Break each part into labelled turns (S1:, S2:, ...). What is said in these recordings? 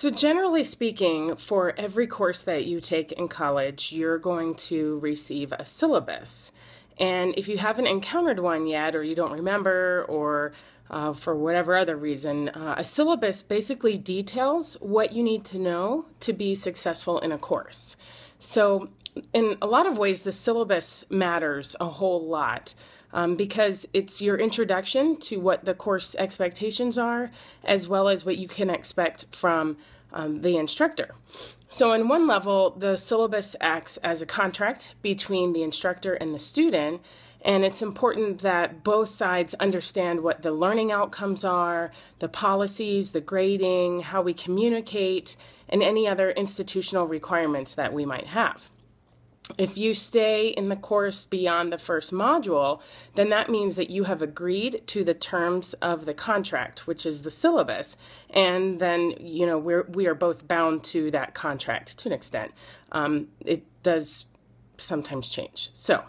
S1: So, generally speaking, for every course that you take in college, you're going to receive a syllabus. And if you haven't encountered one yet, or you don't remember, or uh, for whatever other reason, uh, a syllabus basically details what you need to know to be successful in a course. So, in a lot of ways, the syllabus matters a whole lot um, because it's your introduction to what the course expectations are, as well as what you can expect from um, the instructor. So, on one level, the syllabus acts as a contract between the instructor and the student. And it's important that both sides understand what the learning outcomes are, the policies, the grading, how we communicate, and any other institutional requirements that we might have. If you stay in the course beyond the first module, then that means that you have agreed to the terms of the contract, which is the syllabus, and then you know we're we are both bound to that contract to an extent. Um, it does sometimes change. So,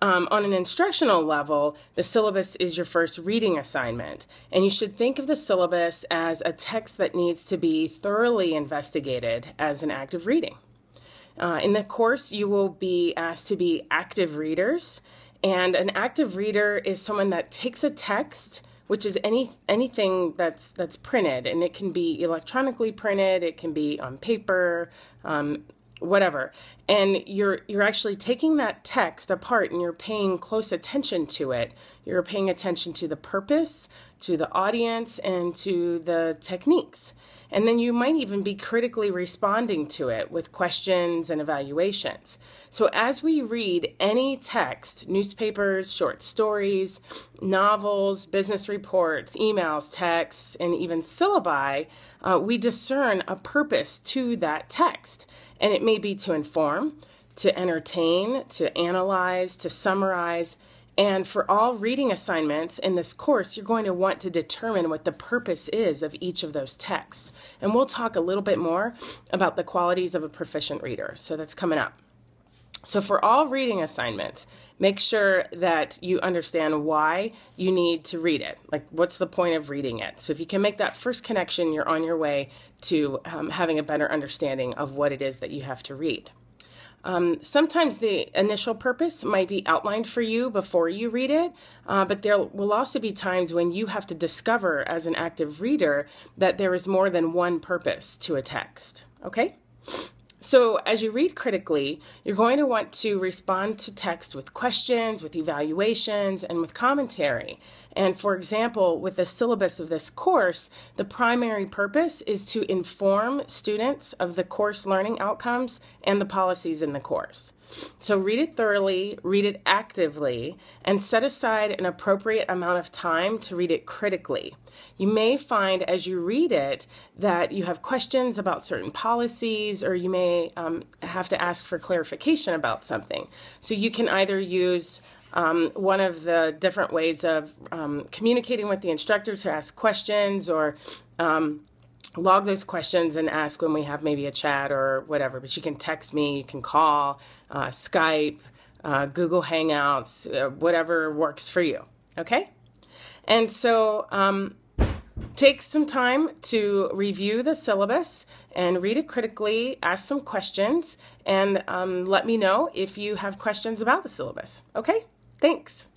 S1: um, on an instructional level, the syllabus is your first reading assignment, and you should think of the syllabus as a text that needs to be thoroughly investigated as an act of reading. Uh, in the course, you will be asked to be active readers, and an active reader is someone that takes a text, which is any anything that's that's printed, and it can be electronically printed, it can be on paper, um, whatever, and you're you're actually taking that text apart and you're paying close attention to it. You're paying attention to the purpose, to the audience, and to the techniques. And then you might even be critically responding to it with questions and evaluations. So, as we read any text, newspapers, short stories, novels, business reports, emails, texts, and even syllabi, uh, we discern a purpose to that text. And it may be to inform, to entertain, to analyze, to summarize, and for all reading assignments in this course, you're going to want to determine what the purpose is of each of those texts. And we'll talk a little bit more about the qualities of a proficient reader. So that's coming up. So, for all reading assignments, make sure that you understand why you need to read it. Like, what's the point of reading it? So, if you can make that first connection, you're on your way to um, having a better understanding of what it is that you have to read. Um, sometimes the initial purpose might be outlined for you before you read it, uh, but there will also be times when you have to discover as an active reader that there is more than one purpose to a text. Okay? So, as you read critically, you're going to want to respond to text with questions, with evaluations, and with commentary. And for example, with the syllabus of this course, the primary purpose is to inform students of the course learning outcomes and the policies in the course. So read it thoroughly, read it actively, and set aside an appropriate amount of time to read it critically. You may find as you read it that you have questions about certain policies, or you may um, have to ask for clarification about something. So you can either use um, one of the different ways of um, communicating with the instructor to ask questions or um, log those questions and ask when we have maybe a chat or whatever. But you can text me, you can call, uh, Skype, uh, Google Hangouts, uh, whatever works for you. Okay? And so um, take some time to review the syllabus and read it critically, ask some questions, and um, let me know if you have questions about the syllabus. Okay? Thanks.